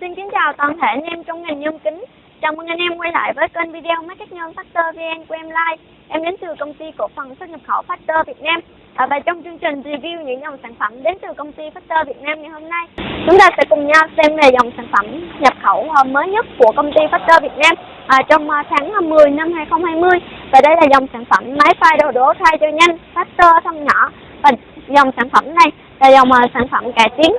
Xin kính chào toàn thể anh em trong ngành nhôm kính. Chào mừng anh em quay lại với kênh video Máy cắt nhôm Factor VN của em Like. Em đến từ công ty cổ phần xuất nhập khẩu Factor Việt Nam. À, và trong chương trình review những dòng sản phẩm đến từ công ty Factor Việt Nam ngày hôm nay, chúng ta sẽ cùng nhau xem về dòng sản phẩm nhập khẩu ờ, mới nhất của công ty Factor Việt Nam à, trong ờ, tháng 10 năm 2020. Và đây là dòng sản phẩm máy phai đồ đổ thay cho nhanh, Factor thông nhỏ. Và dòng sản phẩm này là dòng sản phẩm cải tiến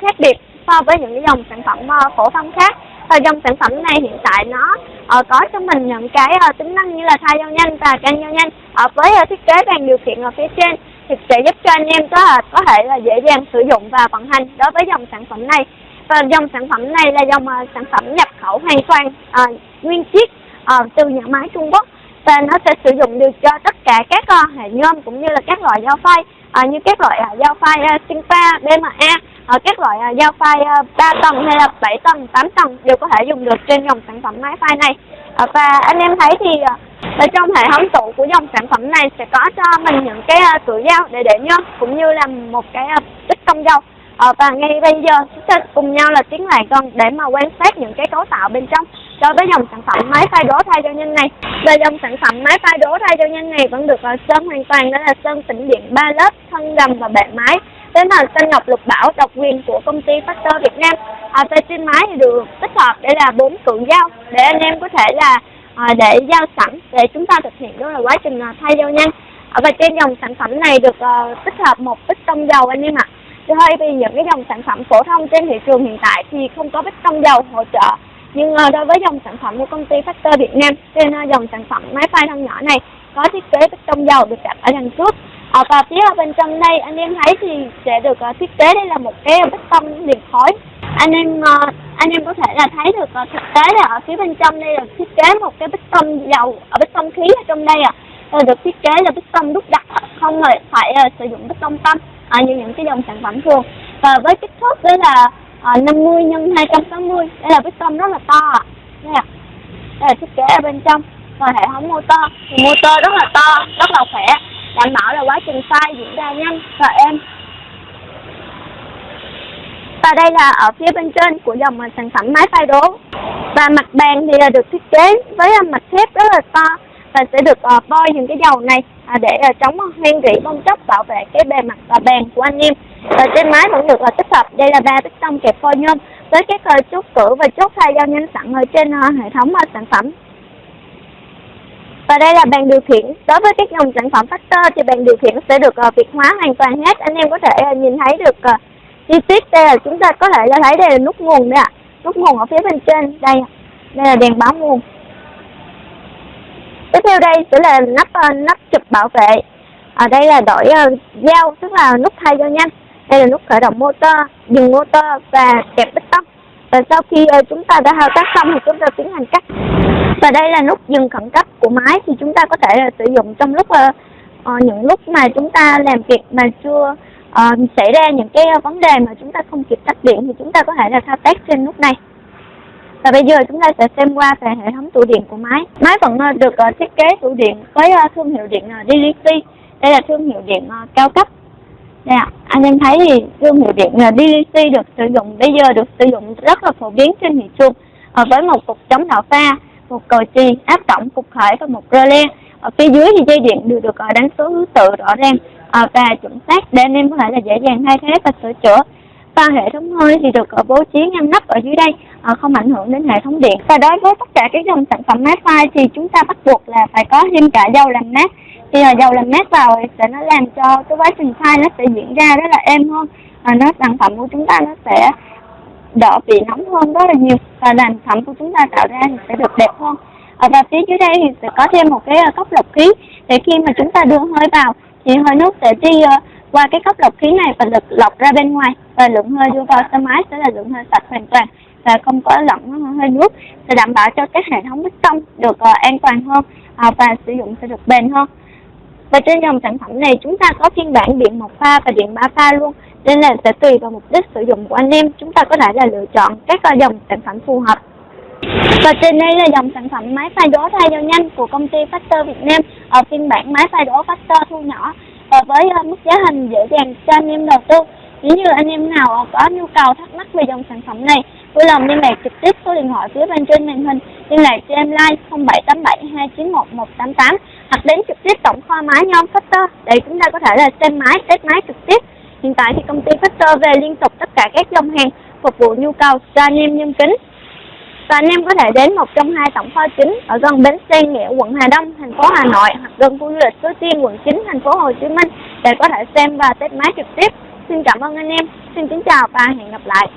khác biệt so với những cái dòng sản phẩm uh, phổ thông khác. Và dòng sản phẩm này hiện tại nó uh, có cho mình những cái uh, tính năng như là thay dao nhanh và can dao nhanh. Uh, với uh, thiết kế bàn điều khiển ở phía trên thì sẽ giúp cho anh em có uh, có thể là dễ dàng sử dụng và vận hành đối với dòng sản phẩm này. Và dòng sản phẩm này là dòng uh, sản phẩm nhập khẩu hoàn toàn uh, nguyên chiếc uh, từ nhà máy Trung Quốc. Và nó sẽ sử dụng được cho tất cả các uh, hệ nhôm cũng như là các loại dao phay uh, như các loại uh, dao phay uh, Sinpa, BMA ở các loại uh, dao phai uh, à, 3 tầng hay là 7 tầng, 8 tầng đều có thể dùng được trên dòng sản phẩm máy phai này. Uh, và anh em thấy thì uh, ở trong hệ thống tủ của dòng sản phẩm này sẽ có cho mình những cái uh, tủ dao để để nhôm cũng như là một cái uh, tích công dao. uh, và ngay bây giờ chúng ta cùng nhau là tiến lại gần để mà quan sát những cái cấu tạo bên trong đối với dòng sản phẩm máy phai đố thay cho nhanh này. Và dòng sản phẩm máy phai đố thay cho nhanh này vẫn được uh, sơn hoàn toàn đó là sơn tĩnh điện ba lớp thân gầm và bệ máy tên là xanh ngọc lục bảo độc quyền của công ty Factor Việt Nam. Ờ, à, tay trên máy thì được tích hợp để là bốn cự dao để anh em có thể là à, để dao sẵn để chúng ta thực hiện đó là quá trình à, thay dao nhanh. À, và trên dòng sản phẩm này được à, tích hợp một bích tông dầu anh em ạ. À. Vì những cái dòng sản phẩm phổ thông trên thị trường hiện tại thì không có bích tông dầu hỗ trợ nhưng đối với dòng sản phẩm của công ty Factor Việt Nam trên dòng sản phẩm máy phay thân nhỏ này có thiết kế bích tông dầu được đặt ở đằng trước à, và phía bên trong đây anh em thấy thì sẽ được uh, thiết kế đây là một cái bích tông liền khói anh em uh, anh em có thể là thấy được uh, thực tế là ở phía bên trong đây là thiết kế một cái bích tông dầu ở bích tông khí ở trong đây à được thiết kế là bích tông đúc đặt không phải uh, sử dụng bích tông tâm à, như những cái dòng sản phẩm thường. Và với kích thước đây là à, 50 nhân 260 đây là bích tông rất là to ạ. À. đây, à. đây là thiết kế ở bên trong. Và hệ thống motor thì motor rất là to rất là khỏe đảm bảo là quá trình pha diễn ra nhanh và êm. Và đây là ở phía bên trên của dòng sản phẩm máy phay đố. Và mặt bàn thì là được thiết kế với mặt thép rất là to và sẽ được ờ, bôi những cái dầu này à, để ờ, chống hoen rỉ bong chóc bảo vệ cái bề mặt và bàn của anh em. Và trên máy vẫn được là tích hợp, đây là ba bích tông kẹp phôi nhôm với các ờ, chốt cửa và chốt thay dao nhanh sẵn ở trên hệ thống sản phẩm và đây là bàn điều khiển. Đối với các dòng sản phẩm Factor thì bàn điều khiển sẽ được uh, việt hóa hoàn toàn hết. Anh em có thể uh, nhìn thấy được uh, chi tiết đây là chúng ta có thể là thấy đây là nút nguồn đây ạ. À. Nút nguồn ở phía bên trên đây. Đây là đèn báo nguồn. Tiếp theo đây sẽ là nắp uh, nắp chụp bảo vệ. Ở đây là đổi uh, dao tức là nút thay cho nhanh. Đây là nút khởi động motor, dừng motor và kẹp bích tông. Và sau khi uh, chúng ta đã thao tác xong thì chúng ta tiến hành cắt và đây là nút dừng khẩn cấp của máy thì chúng ta có thể là sử dụng trong lúc uh, uh, những lúc mà chúng ta làm việc mà chưa uh, xảy ra những cái vấn đề mà chúng ta không kịp tắt điện thì chúng ta có thể là thao tác trên nút này. Và bây giờ chúng ta sẽ xem qua về hệ thống tủ điện của máy. Máy vẫn được uh, thiết kế tủ điện với uh, thương hiệu điện uh, DLC đây là thương hiệu điện uh, cao cấp. Đây ạ, anh em thấy thì thương hiệu điện uh, DLC được sử dụng bây giờ được sử dụng rất là phổ biến trên thị trường uh, với một cục chống đạo pha một cờ chì, áp tổng, cục khởi và một rơ le. Ở phía dưới thì dây điện đều được ờ, đánh số thứ tự rõ ràng ờ, và chuẩn xác để anh em có thể là dễ dàng thay thế và sửa chữa. Và hệ thống hơi thì được ờ, bố trí ngăn nắp ở dưới đây, không ảnh hưởng đến hệ thống điện. Và đối với tất cả các dòng sản phẩm mát phai thì chúng ta bắt buộc là phải có thêm cả dầu làm mát. Thì dầu làm mát vào thì sẽ nó làm cho cái quá trình phai nó sẽ diễn ra rất là êm hơn. À, nó sản phẩm của chúng ta nó sẽ đỡ bị nóng hơn rất là nhiều. Và làm phẩm của chúng ta tạo ra thì sẽ được đẹp hơn. À, và phía dưới đây thì sẽ có thêm một cái ờ, cốc lọc khí. Để khi mà chúng ta đưa hơi vào thì hơi nước sẽ đi uh, qua cái cốc lọc khí này và được lọc ra bên ngoài. Và lượng hơi đưa vào xe máy sẽ là lượng hơi sạch hoàn toàn và không có lẫn hơi nước. Để đảm bảo cho các hệ thống bích tông được uh, an toàn hơn uh, và sử dụng sẽ được bền hơn. Và trên dòng sản phẩm này chúng ta có phiên bản điện một pha và điện ba pha luôn nên là sẽ tùy vào mục đích sử dụng của anh em. Chúng ta có thể là lựa chọn các à, dòng sản phẩm phù hợp. Và trên đây là dòng sản phẩm máy pha đố thay dầu nhanh của công ty Factor Việt Nam. Ở phiên bản máy pha đố Factor thu nhỏ và với à, mức giá thành dễ dàng cho anh em đầu tư. Nếu như anh em nào có nhu cầu thắc mắc về dòng sản phẩm này vui lòng liên lạc trực tiếp số điện thoại phía bên trên màn hình. Liên lạc cho em like 0787 291 188 hoặc đến trực tiếp tổng kho máy nhôm Factor để chúng ta có thể là xem máy, test máy trực tiếp. Hiện tại thì công ty Factor về liên tục tất cả các dòng hàng phục vụ nhu cầu cho anh em nhân kính. Và anh em có thể đến một trong hai tổng kho chính ở gần bến xe Nghĩa, quận Hà Đông, thành phố Hà Nội hoặc gần khu du lịch Suối Tiên, quận 9, thành phố Hồ Chí Minh để có thể xem và test máy trực tiếp. Xin cảm ơn anh em. Xin kính chào và hẹn gặp lại.